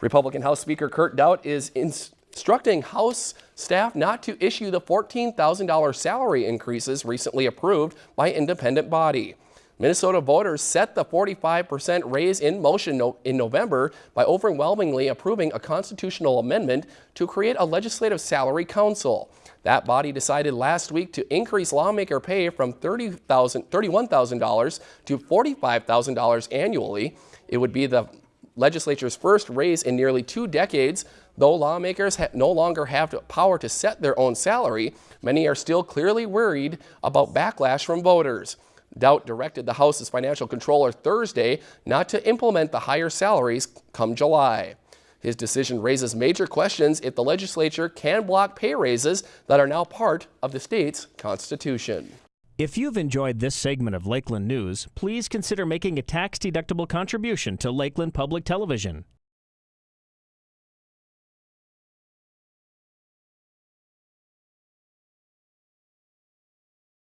Republican House Speaker Kurt Daudt is instructing House staff not to issue the $14,000 salary increases recently approved by independent body. Minnesota voters set the 45% raise in motion no in November by overwhelmingly approving a constitutional amendment to create a legislative salary council. That body decided last week to increase lawmaker pay from $30,000, $31,000 to $45,000 annually. It would be the legislature's first raise in nearly two decades. Though lawmakers no longer have the power to set their own salary, many are still clearly worried about backlash from voters. Daudt directed the House's financial controller Thursday not to implement the higher salaries come July. His decision raises major questions if the legislature can block pay raises that are now part of the state's constitution. If you've enjoyed this segment of Lakeland News, please consider making a tax-deductible contribution to Lakeland Public Television.